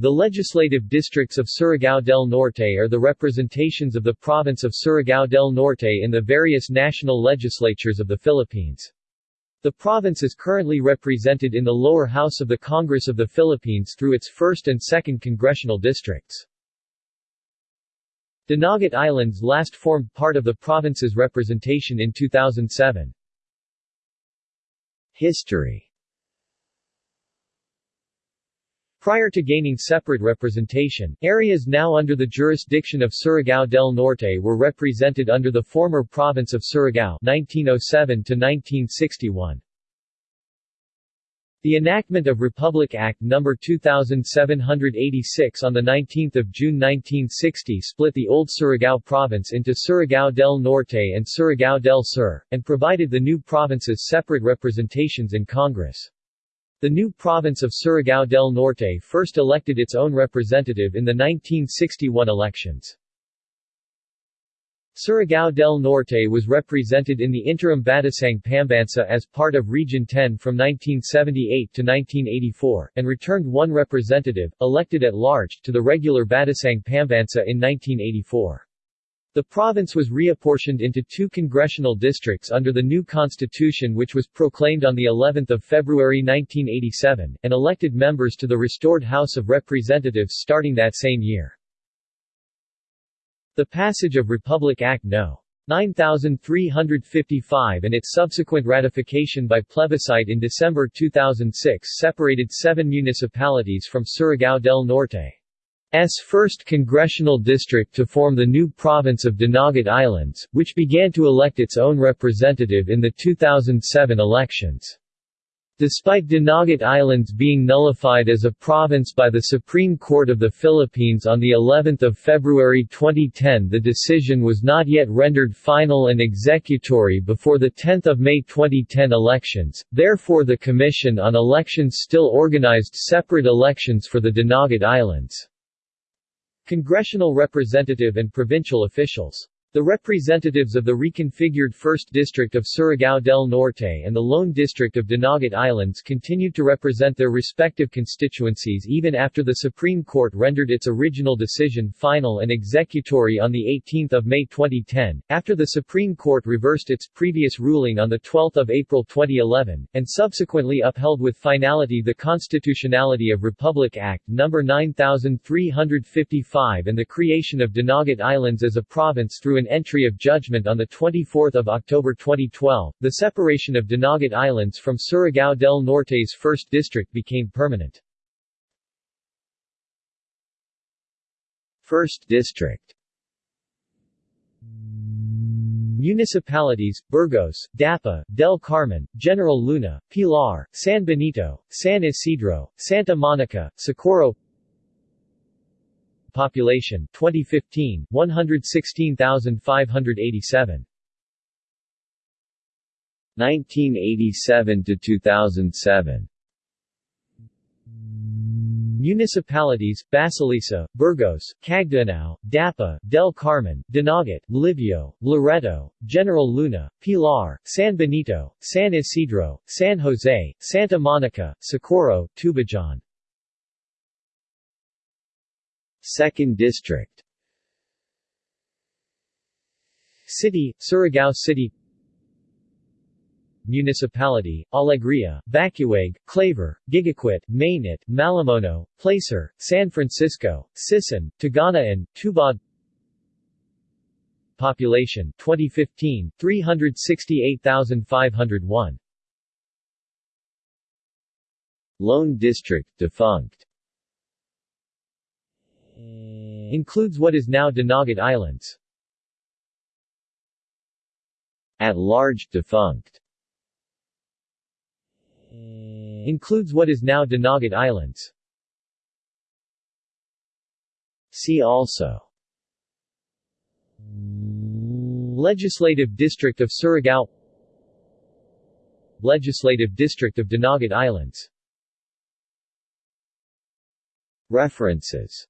The legislative districts of Surigao del Norte are the representations of the province of Surigao del Norte in the various national legislatures of the Philippines. The province is currently represented in the lower house of the Congress of the Philippines through its 1st and 2nd congressional districts. Dinagat Islands last formed part of the province's representation in 2007. History Prior to gaining separate representation, areas now under the jurisdiction of Surigao del Norte were represented under the former province of Surigao 1907 1961. The enactment of Republic Act No. 2786 on 19 June 1960 split the old Surigao province into Surigao del Norte and Surigao del Sur, and provided the new provinces separate representations in Congress. The new province of Surigao del Norte first elected its own representative in the 1961 elections. Surigao del Norte was represented in the interim Batasang Pambansa as part of Region 10 from 1978 to 1984, and returned one representative, elected at large, to the regular Batasang Pambansa in 1984. The province was reapportioned into two congressional districts under the new constitution which was proclaimed on the 11th of February 1987, and elected members to the restored House of Representatives starting that same year. The passage of Republic Act No. 9355 and its subsequent ratification by plebiscite in December 2006 separated seven municipalities from Surigao del Norte. S first congressional district to form the new province of Dinagat Islands, which began to elect its own representative in the 2007 elections. Despite Dinagat Islands being nullified as a province by the Supreme Court of the Philippines on the 11th of February 2010 the decision was not yet rendered final and executory before the 10th of May 2010 elections, therefore the Commission on Elections still organized separate elections for the Dinagat Islands. Congressional representative and provincial officials the representatives of the reconfigured 1st District of Surigao del Norte and the Lone District of Dinagat Islands continued to represent their respective constituencies even after the Supreme Court rendered its original decision final and executory on 18 May 2010, after the Supreme Court reversed its previous ruling on 12 April 2011, and subsequently upheld with finality the constitutionality of Republic Act No. 9355 and the creation of Dinagat Islands as a province through an an entry of judgment on 24 October 2012, the separation of Dinagat Islands from Surigao del Norte's 1st District became permanent. 1st District Municipalities, Burgos, Dapa, Del Carmen, General Luna, Pilar, San Benito, San Isidro, Santa Monica, Socorro Population 2015 116,587 1987 to 2007 Municipalities, Basilisa, Burgos, Cagdianao, Dapa, Del Carmen, Dinagat, Libjo, Loreto, General Luna, Pilar, San Benito, San Isidro, San Jose, Santa Monica, Socorro, Tubajon 2nd District. City, Surigao City. Municipality, Alegria, Bacuag, Claver, Gigaquit, Mainit, Malimono, Placer, San Francisco, Sison, Tagana-an Tubod Population 2015 368,501 Lone District defunct Includes what is now Dinagat Islands. At large defunct. Includes what is now Dinagat Islands. See also Legislative District of Surigao Legislative District of Dinagat Islands References